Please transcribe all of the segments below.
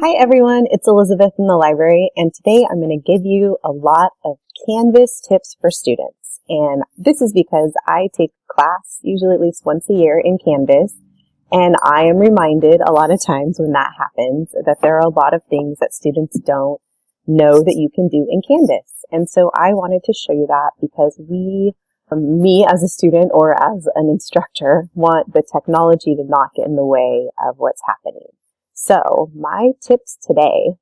Hi everyone, it's Elizabeth in the library and today I'm going to give you a lot of Canvas tips for students. And this is because I take class usually at least once a year in Canvas and I am reminded a lot of times when that happens that there are a lot of things that students don't know that you can do in Canvas. And so I wanted to show you that because we, um, me as a student or as an instructor, want the technology to not get in the way of what's happening. So my tips today,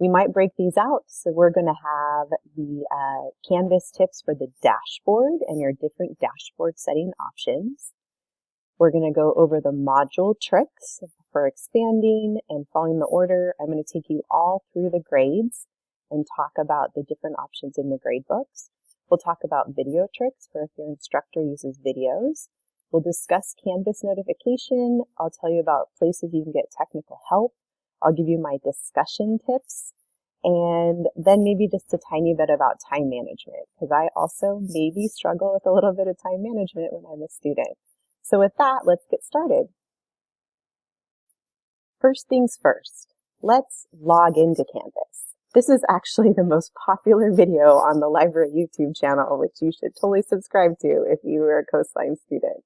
we might break these out. So we're going to have the uh, Canvas tips for the dashboard and your different dashboard setting options. We're going to go over the module tricks for expanding and following the order. I'm going to take you all through the grades and talk about the different options in the grade books. We'll talk about video tricks for if your instructor uses videos. We'll discuss Canvas notification. I'll tell you about places you can get technical help. I'll give you my discussion tips and then maybe just a tiny bit about time management because I also maybe struggle with a little bit of time management when I'm a student. So with that, let's get started. First things first, let's log into Canvas. This is actually the most popular video on the library YouTube channel, which you should totally subscribe to if you are a Coastline student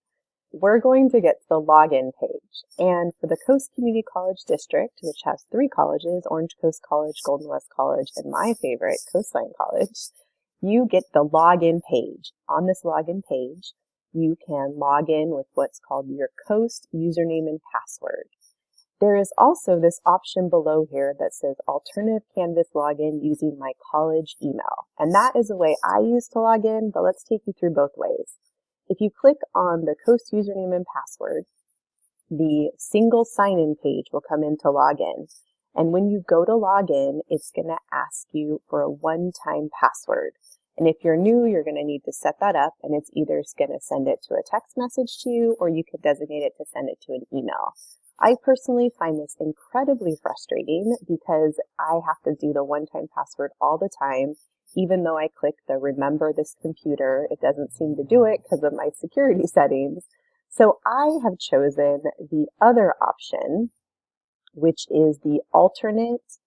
we're going to get to the login page. And for the Coast Community College District, which has three colleges, Orange Coast College, Golden West College, and my favorite, Coastline College, you get the login page. On this login page, you can log in with what's called your Coast username and password. There is also this option below here that says alternative Canvas login using my college email. And that is a way I use to log in, but let's take you through both ways. If you click on the Coast username and password, the single sign-in page will come in to log in. And when you go to log in, it's going to ask you for a one-time password. And if you're new, you're going to need to set that up and it's either going to send it to a text message to you or you could designate it to send it to an email. I personally find this incredibly frustrating because I have to do the one-time password all the time even though I click the remember this computer, it doesn't seem to do it because of my security settings. So I have chosen the other option, which is the alternate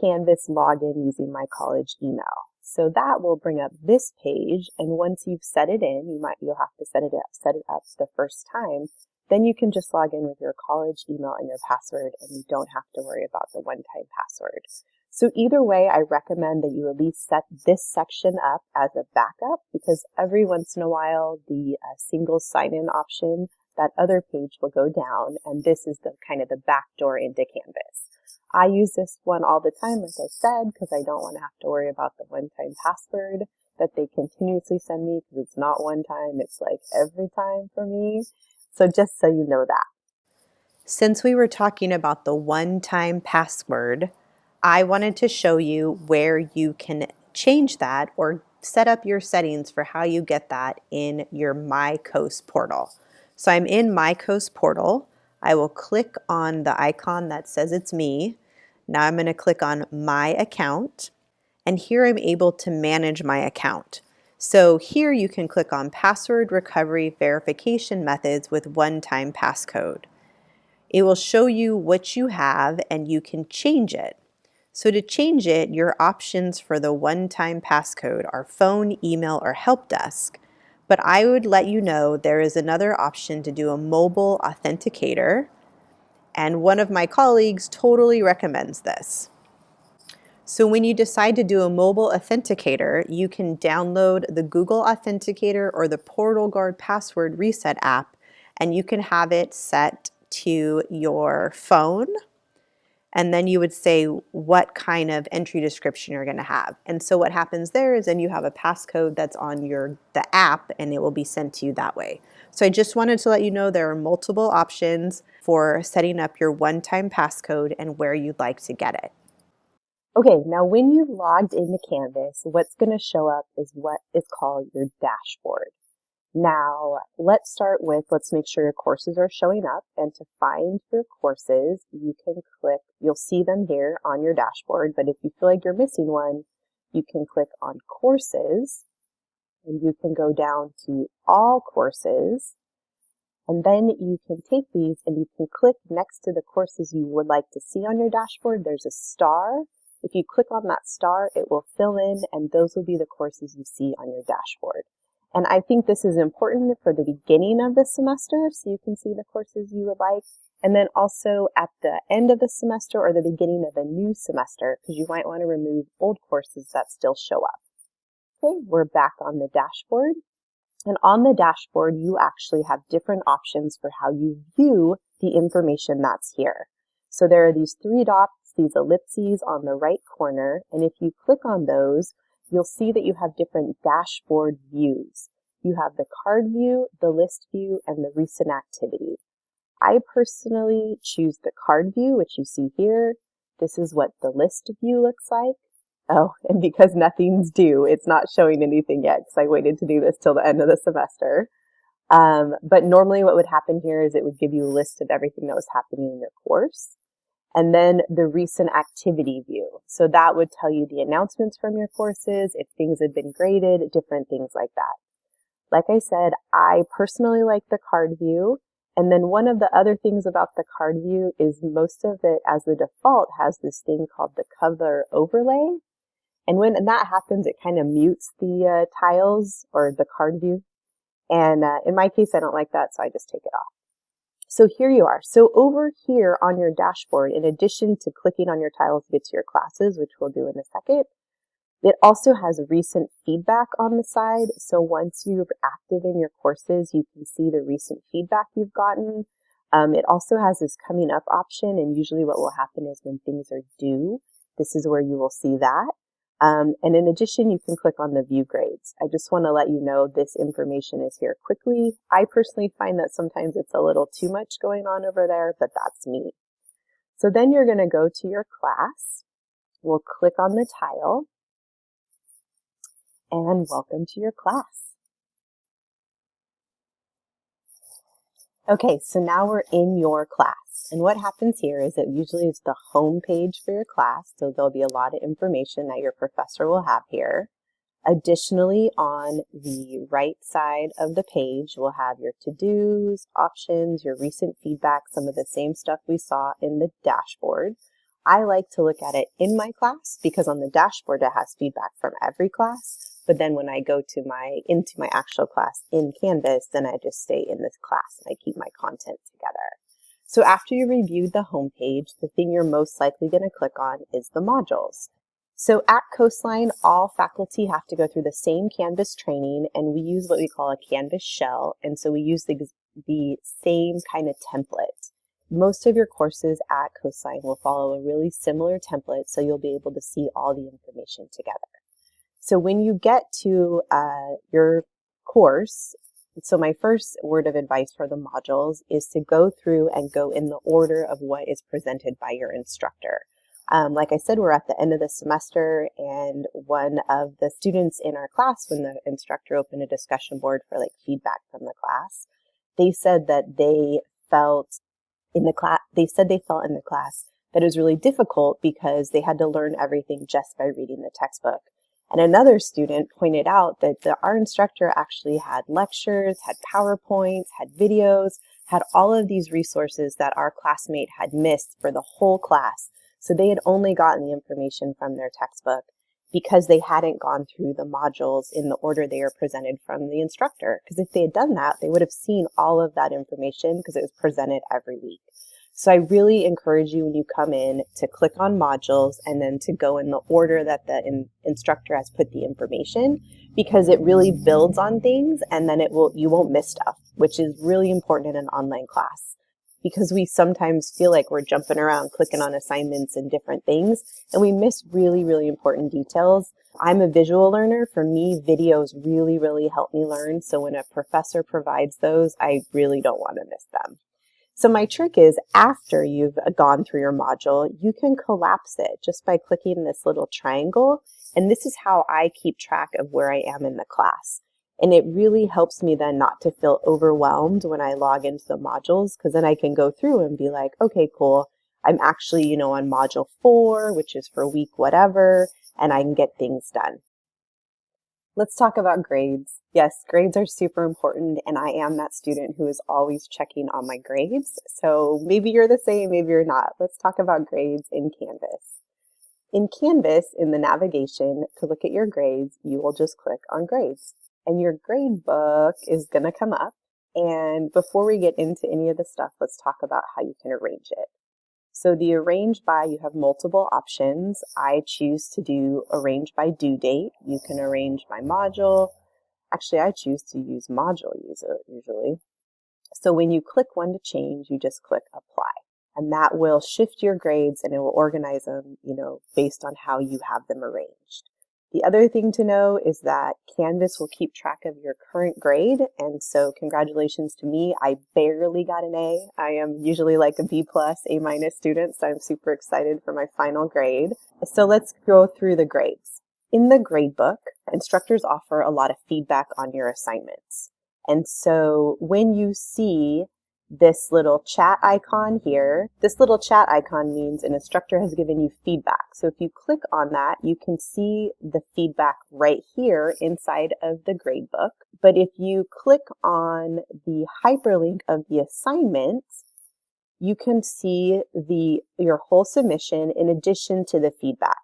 Canvas login using my college email. So that will bring up this page. And once you've set it in, you might, you'll have to set it up, set it up the first time. Then you can just log in with your college email and your password and you don't have to worry about the one-time password. So either way, I recommend that you at least set this section up as a backup because every once in a while, the uh, single sign-in option, that other page will go down, and this is the kind of the back door into Canvas. I use this one all the time, like I said, because I don't want to have to worry about the one-time password that they continuously send me because it's not one time, it's like every time for me. So just so you know that. Since we were talking about the one-time password, I wanted to show you where you can change that or set up your settings for how you get that in your MyCoast portal. So I'm in MyCoast portal. I will click on the icon that says it's me. Now I'm going to click on My Account. And here I'm able to manage my account. So here you can click on Password Recovery Verification Methods with One-Time Passcode. It will show you what you have and you can change it. So to change it, your options for the one-time passcode are phone, email, or help desk. But I would let you know there is another option to do a mobile authenticator, and one of my colleagues totally recommends this. So when you decide to do a mobile authenticator, you can download the Google Authenticator or the PortalGuard Password Reset app, and you can have it set to your phone, and then you would say what kind of entry description you're going to have. And so what happens there is then you have a passcode that's on your the app and it will be sent to you that way. So I just wanted to let you know there are multiple options for setting up your one-time passcode and where you'd like to get it. Okay, now when you've logged into Canvas, what's going to show up is what is called your dashboard. Now, let's start with, let's make sure your courses are showing up. And to find your courses, you can click, you'll see them here on your dashboard. But if you feel like you're missing one, you can click on courses and you can go down to all courses. And then you can take these and you can click next to the courses you would like to see on your dashboard. There's a star. If you click on that star, it will fill in and those will be the courses you see on your dashboard. And I think this is important for the beginning of the semester so you can see the courses you would like. And then also at the end of the semester or the beginning of a new semester because you might want to remove old courses that still show up. Okay, we're back on the dashboard. And on the dashboard, you actually have different options for how you view the information that's here. So there are these three dots, these ellipses on the right corner, and if you click on those, you'll see that you have different dashboard views. You have the card view, the list view, and the recent activity. I personally choose the card view, which you see here. This is what the list view looks like. Oh, and because nothing's due, it's not showing anything yet because I waited to do this till the end of the semester. Um, but normally what would happen here is it would give you a list of everything that was happening in your course. And then the recent activity view. So that would tell you the announcements from your courses, if things had been graded, different things like that. Like I said, I personally like the card view. And then one of the other things about the card view is most of it as the default has this thing called the cover overlay. And when that happens, it kind of mutes the uh, tiles or the card view. And uh, in my case, I don't like that, so I just take it off. So here you are. So over here on your dashboard, in addition to clicking on your tiles to get to your classes, which we'll do in a second, it also has recent feedback on the side. So once you're active in your courses, you can see the recent feedback you've gotten. Um, it also has this coming up option, and usually what will happen is when things are due, this is where you will see that. Um, and in addition, you can click on the view grades. I just want to let you know this information is here quickly. I personally find that sometimes it's a little too much going on over there, but that's me. So then you're going to go to your class. We'll click on the tile and welcome to your class. Okay, so now we're in your class. And what happens here is it usually is the home page for your class, so there'll be a lot of information that your professor will have here. Additionally, on the right side of the page, we'll have your to-dos, options, your recent feedback, some of the same stuff we saw in the dashboard. I like to look at it in my class because on the dashboard it has feedback from every class. But then when I go to my into my actual class in Canvas, then I just stay in this class and I keep my content together. So after you reviewed the homepage, the thing you're most likely going to click on is the modules. So at Coastline, all faculty have to go through the same Canvas training, and we use what we call a Canvas shell, and so we use the, the same kind of template. Most of your courses at Coastline will follow a really similar template, so you'll be able to see all the information together. So when you get to uh, your course, so my first word of advice for the modules is to go through and go in the order of what is presented by your instructor. Um, like I said, we're at the end of the semester and one of the students in our class, when the instructor opened a discussion board for like feedback from the class, they said that they felt in the class, they said they felt in the class that it was really difficult because they had to learn everything just by reading the textbook. And another student pointed out that the, our instructor actually had lectures, had PowerPoints, had videos, had all of these resources that our classmate had missed for the whole class. So they had only gotten the information from their textbook because they hadn't gone through the modules in the order they were presented from the instructor. Because if they had done that, they would have seen all of that information because it was presented every week. So I really encourage you when you come in to click on modules and then to go in the order that the in instructor has put the information because it really builds on things and then it will you won't miss stuff, which is really important in an online class because we sometimes feel like we're jumping around clicking on assignments and different things and we miss really, really important details. I'm a visual learner. For me, videos really, really help me learn. So when a professor provides those, I really don't want to miss them. So my trick is after you've gone through your module, you can collapse it just by clicking this little triangle. And this is how I keep track of where I am in the class. And it really helps me then not to feel overwhelmed when I log into the modules because then I can go through and be like, okay, cool. I'm actually, you know, on module four, which is for week whatever, and I can get things done. Let's talk about grades. Yes, grades are super important and I am that student who is always checking on my grades. So maybe you're the same, maybe you're not. Let's talk about grades in Canvas. In Canvas, in the navigation, to look at your grades, you will just click on grades and your grade book is gonna come up. And before we get into any of the stuff, let's talk about how you can arrange it. So the arrange by, you have multiple options. I choose to do arrange by due date. You can arrange by module. Actually, I choose to use module usually. So when you click one to change, you just click apply. And that will shift your grades and it will organize them, you know, based on how you have them arranged. The other thing to know is that Canvas will keep track of your current grade. And so congratulations to me. I barely got an A. I am usually like a B plus, A minus student. So I'm super excited for my final grade. So let's go through the grades. In the gradebook, instructors offer a lot of feedback on your assignments. And so when you see this little chat icon here. This little chat icon means an instructor has given you feedback. So if you click on that, you can see the feedback right here inside of the gradebook. But if you click on the hyperlink of the assignment, you can see the your whole submission in addition to the feedback.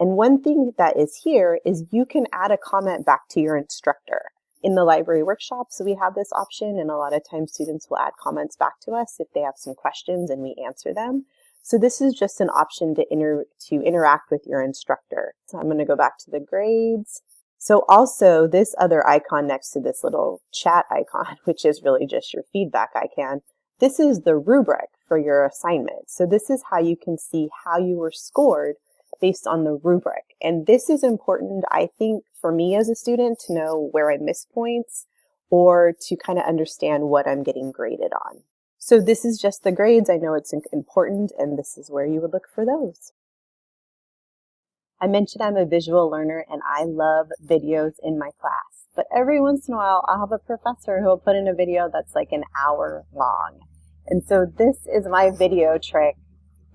And one thing that is here is you can add a comment back to your instructor. In the library workshops, we have this option and a lot of times students will add comments back to us if they have some questions and we answer them. So this is just an option to, inter to interact with your instructor. So I'm going to go back to the grades. So also this other icon next to this little chat icon, which is really just your feedback icon, this is the rubric for your assignment. So this is how you can see how you were scored based on the rubric. And this is important, I think, for me as a student to know where I miss points or to kind of understand what I'm getting graded on. So this is just the grades. I know it's important and this is where you would look for those. I mentioned I'm a visual learner and I love videos in my class. But every once in a while, I'll have a professor who will put in a video that's like an hour long. And so this is my video trick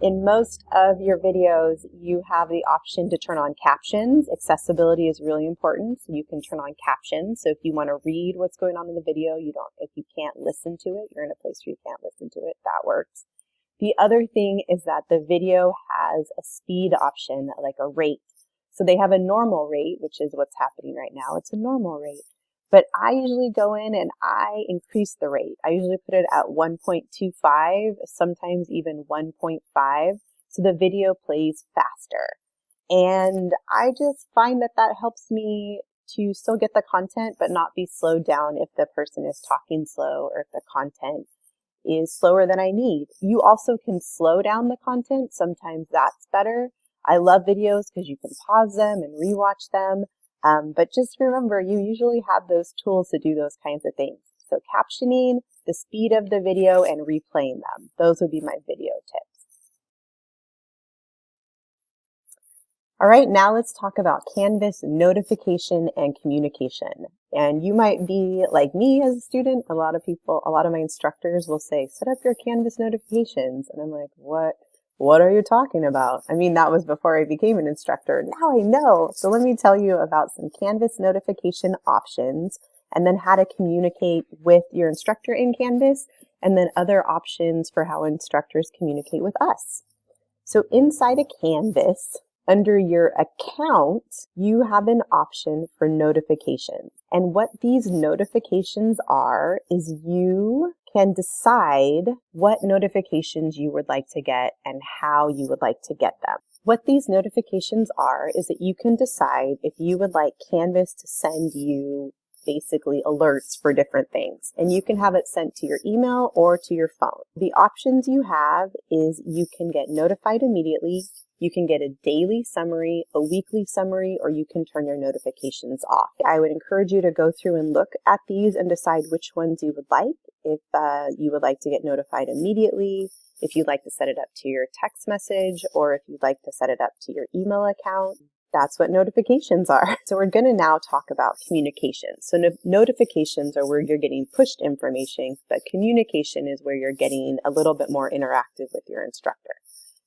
in most of your videos, you have the option to turn on captions. Accessibility is really important, so you can turn on captions. So if you want to read what's going on in the video, you don't, if you can't listen to it, you're in a place where you can't listen to it, that works. The other thing is that the video has a speed option, like a rate. So they have a normal rate, which is what's happening right now. It's a normal rate. But I usually go in and I increase the rate. I usually put it at 1.25, sometimes even 1.5, so the video plays faster. And I just find that that helps me to still get the content, but not be slowed down if the person is talking slow or if the content is slower than I need. You also can slow down the content. Sometimes that's better. I love videos because you can pause them and rewatch them. Um, but just remember, you usually have those tools to do those kinds of things. So captioning, the speed of the video, and replaying them. Those would be my video tips. All right, now let's talk about Canvas notification and communication. And you might be like me as a student. A lot of people, a lot of my instructors will say, set up your Canvas notifications. And I'm like, what? What are you talking about? I mean, that was before I became an instructor. Now I know. So let me tell you about some Canvas notification options and then how to communicate with your instructor in Canvas and then other options for how instructors communicate with us. So inside a Canvas, under your account, you have an option for notifications. And what these notifications are is you can decide what notifications you would like to get and how you would like to get them. What these notifications are is that you can decide if you would like Canvas to send you basically alerts for different things. And you can have it sent to your email or to your phone. The options you have is you can get notified immediately, you can get a daily summary, a weekly summary, or you can turn your notifications off. I would encourage you to go through and look at these and decide which ones you would like. If uh, you would like to get notified immediately, if you'd like to set it up to your text message, or if you'd like to set it up to your email account, that's what notifications are. So we're going to now talk about communication. So no notifications are where you're getting pushed information, but communication is where you're getting a little bit more interactive with your instructor.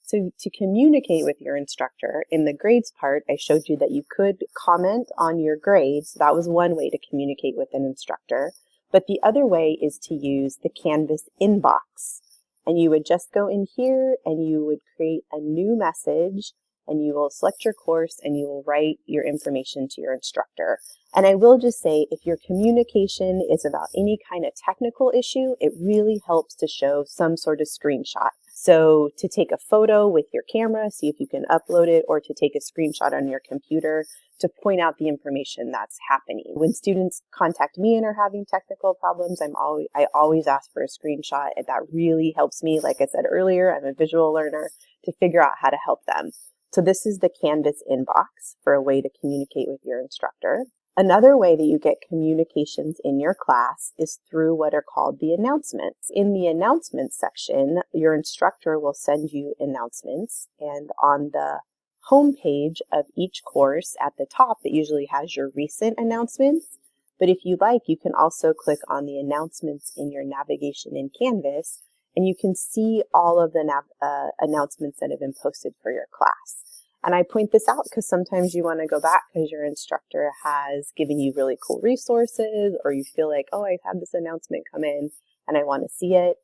So to communicate with your instructor, in the grades part, I showed you that you could comment on your grades. That was one way to communicate with an instructor. But the other way is to use the Canvas inbox. And you would just go in here and you would create a new message and you will select your course and you will write your information to your instructor. And I will just say, if your communication is about any kind of technical issue, it really helps to show some sort of screenshot. So to take a photo with your camera, see if you can upload it, or to take a screenshot on your computer to point out the information that's happening. When students contact me and are having technical problems, I'm always, I always ask for a screenshot and that really helps me. Like I said earlier, I'm a visual learner to figure out how to help them. So this is the Canvas inbox for a way to communicate with your instructor. Another way that you get communications in your class is through what are called the announcements. In the announcements section, your instructor will send you announcements and on the home page of each course at the top, it usually has your recent announcements. But if you like, you can also click on the announcements in your navigation in Canvas and you can see all of the uh, announcements that have been posted for your class. And I point this out because sometimes you want to go back because your instructor has given you really cool resources or you feel like, oh, I've had this announcement come in and I want to see it.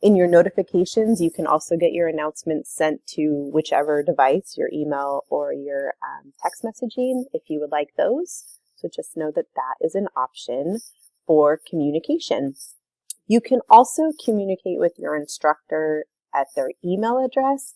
In your notifications, you can also get your announcements sent to whichever device, your email or your um, text messaging, if you would like those. So just know that that is an option for communication. You can also communicate with your instructor at their email address,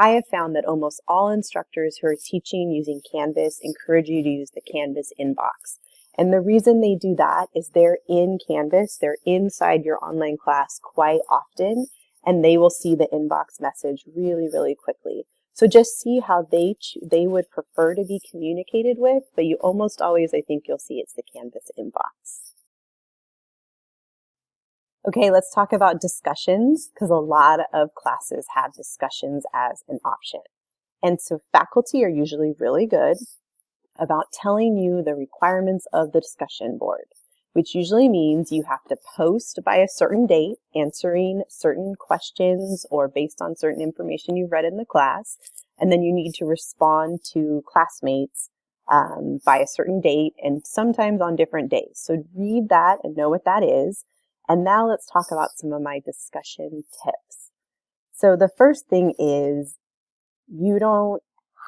I have found that almost all instructors who are teaching using Canvas encourage you to use the Canvas inbox. And the reason they do that is they're in Canvas, they're inside your online class quite often, and they will see the inbox message really, really quickly. So just see how they they would prefer to be communicated with, but you almost always, I think you'll see it's the Canvas inbox. Okay, let's talk about discussions because a lot of classes have discussions as an option. And so faculty are usually really good about telling you the requirements of the discussion board, which usually means you have to post by a certain date, answering certain questions or based on certain information you've read in the class. And then you need to respond to classmates um, by a certain date and sometimes on different days. So read that and know what that is. And now let's talk about some of my discussion tips. So the first thing is you don't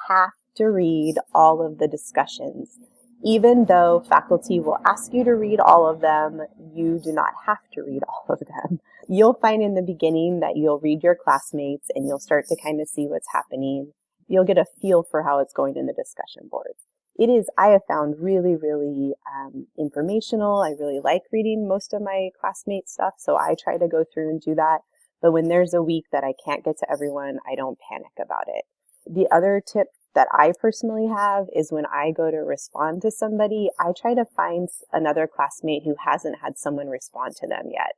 have to read all of the discussions. Even though faculty will ask you to read all of them, you do not have to read all of them. You'll find in the beginning that you'll read your classmates and you'll start to kind of see what's happening. You'll get a feel for how it's going in the discussion boards it is, I have found really, really um, informational. I really like reading most of my classmates' stuff, so I try to go through and do that. But when there's a week that I can't get to everyone, I don't panic about it. The other tip that I personally have is when I go to respond to somebody, I try to find another classmate who hasn't had someone respond to them yet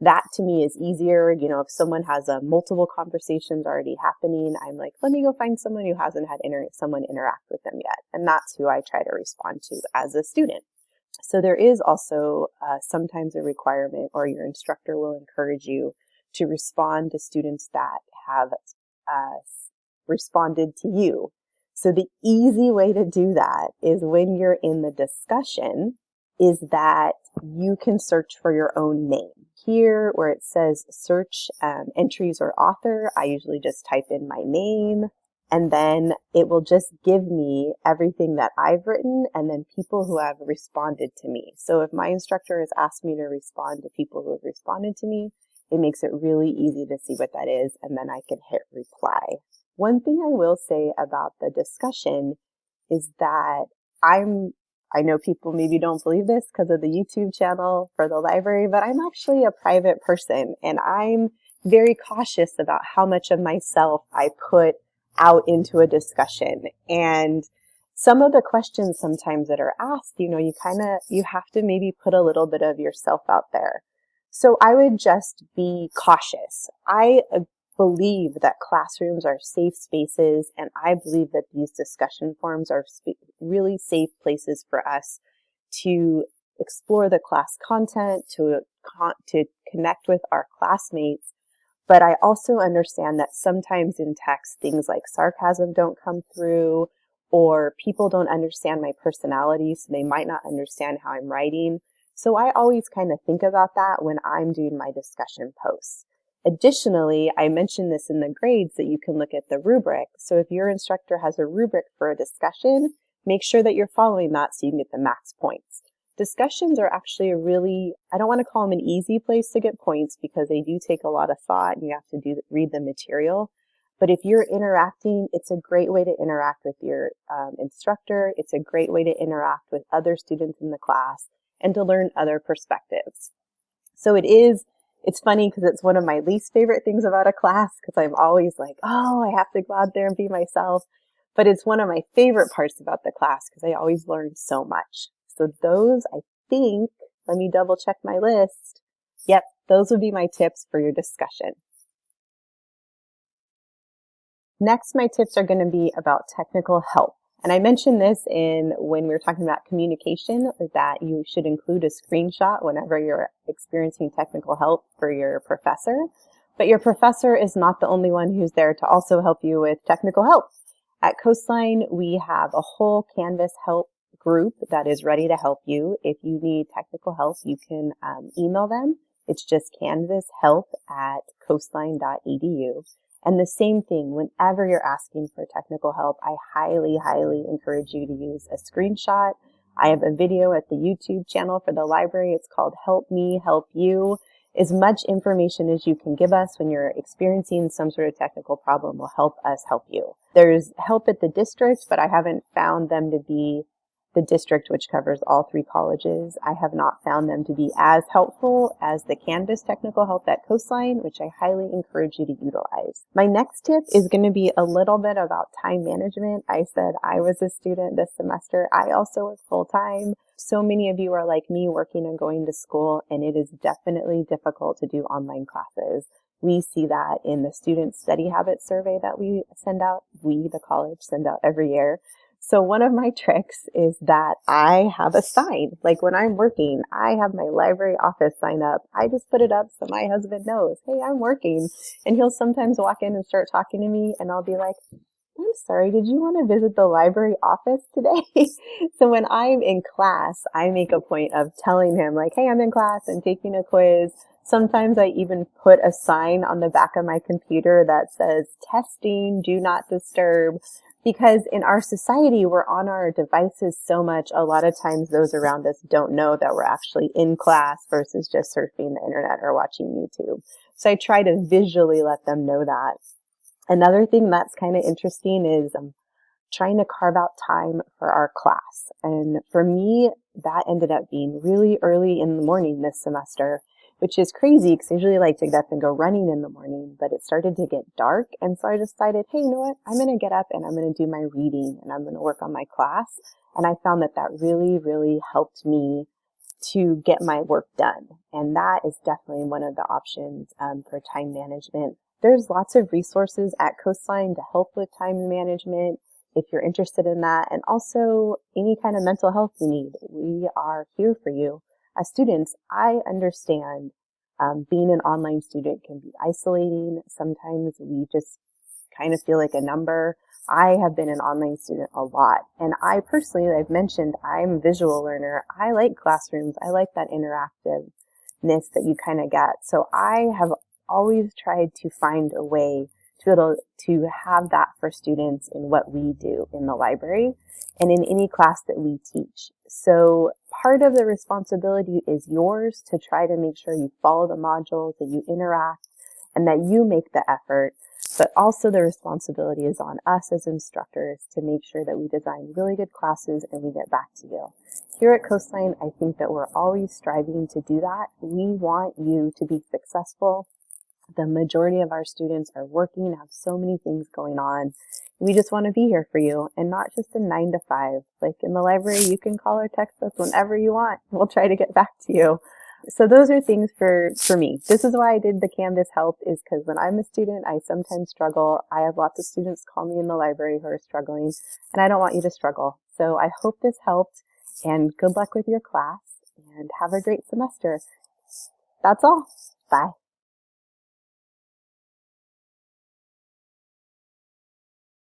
that to me is easier. You know, if someone has a multiple conversations already happening, I'm like, let me go find someone who hasn't had inter- someone interact with them yet. And that's who I try to respond to as a student. So there is also uh, sometimes a requirement or your instructor will encourage you to respond to students that have uh, responded to you. So the easy way to do that is when you're in the discussion is that you can search for your own name here where it says search um, entries or author, I usually just type in my name and then it will just give me everything that I've written and then people who have responded to me. So if my instructor has asked me to respond to people who have responded to me, it makes it really easy to see what that is and then I can hit reply. One thing I will say about the discussion is that I'm I know people maybe don't believe this because of the YouTube channel for the library, but I'm actually a private person and I'm very cautious about how much of myself I put out into a discussion. And some of the questions sometimes that are asked, you know, you kind of, you have to maybe put a little bit of yourself out there. So I would just be cautious. I believe that classrooms are safe spaces, and I believe that these discussion forums are really safe places for us to explore the class content, to, to connect with our classmates. But I also understand that sometimes in text, things like sarcasm don't come through or people don't understand my personality, so they might not understand how I'm writing. So I always kind of think about that when I'm doing my discussion posts. Additionally, I mentioned this in the grades that you can look at the rubric. So if your instructor has a rubric for a discussion, make sure that you're following that so you can get the max points. Discussions are actually a really, I don't want to call them an easy place to get points because they do take a lot of thought and you have to do read the material. But if you're interacting, it's a great way to interact with your um, instructor. It's a great way to interact with other students in the class and to learn other perspectives. So it is, it's funny because it's one of my least favorite things about a class because I'm always like, oh, I have to go out there and be myself. But it's one of my favorite parts about the class because I always learn so much. So those, I think, let me double check my list. Yep, those would be my tips for your discussion. Next, my tips are going to be about technical help. And I mentioned this in when we were talking about communication that you should include a screenshot whenever you're experiencing technical help for your professor. But your professor is not the only one who's there to also help you with technical help. At Coastline, we have a whole Canvas help group that is ready to help you. If you need technical help, you can um, email them. It's just canvashelp at coastline.edu. And the same thing, whenever you're asking for technical help, I highly, highly encourage you to use a screenshot. I have a video at the YouTube channel for the library. It's called Help Me, Help You. As much information as you can give us when you're experiencing some sort of technical problem will help us help you. There's help at the district, but I haven't found them to be the district, which covers all three colleges, I have not found them to be as helpful as the Canvas technical help at Coastline, which I highly encourage you to utilize. My next tip is going to be a little bit about time management. I said I was a student this semester. I also work full time. So many of you are like me working and going to school, and it is definitely difficult to do online classes. We see that in the student study habits survey that we send out. We, the college, send out every year. So one of my tricks is that I have a sign. Like when I'm working, I have my library office sign up. I just put it up so my husband knows, hey, I'm working. And he'll sometimes walk in and start talking to me and I'll be like, I'm sorry, did you want to visit the library office today? so when I'm in class, I make a point of telling him like, hey, I'm in class and taking a quiz. Sometimes I even put a sign on the back of my computer that says testing, do not disturb because in our society, we're on our devices so much, a lot of times those around us don't know that we're actually in class versus just surfing the internet or watching YouTube. So I try to visually let them know that. Another thing that's kind of interesting is um, trying to carve out time for our class. And for me, that ended up being really early in the morning this semester which is crazy because I usually like to get up and go running in the morning, but it started to get dark. And so I decided, hey, you know what? I'm going to get up and I'm going to do my reading and I'm going to work on my class. And I found that that really, really helped me to get my work done. And that is definitely one of the options um, for time management. There's lots of resources at Coastline to help with time management if you're interested in that. And also any kind of mental health you need. We are here for you as students, I understand um, being an online student can be isolating. Sometimes we just kind of feel like a number. I have been an online student a lot. And I personally, I've mentioned, I'm a visual learner. I like classrooms. I like that interactiveness that you kind of get. So I have always tried to find a way to be able to have that for students in what we do in the library and in any class that we teach. So part of the responsibility is yours to try to make sure you follow the modules, that you interact, and that you make the effort. But also the responsibility is on us as instructors to make sure that we design really good classes and we get back to you. Here at Coastline, I think that we're always striving to do that. We want you to be successful the majority of our students are working, have so many things going on. We just want to be here for you and not just a nine to five. Like in the library, you can call or text us whenever you want. We'll try to get back to you. So those are things for, for me. This is why I did the Canvas help is because when I'm a student, I sometimes struggle. I have lots of students call me in the library who are struggling and I don't want you to struggle. So I hope this helped and good luck with your class and have a great semester. That's all. Bye.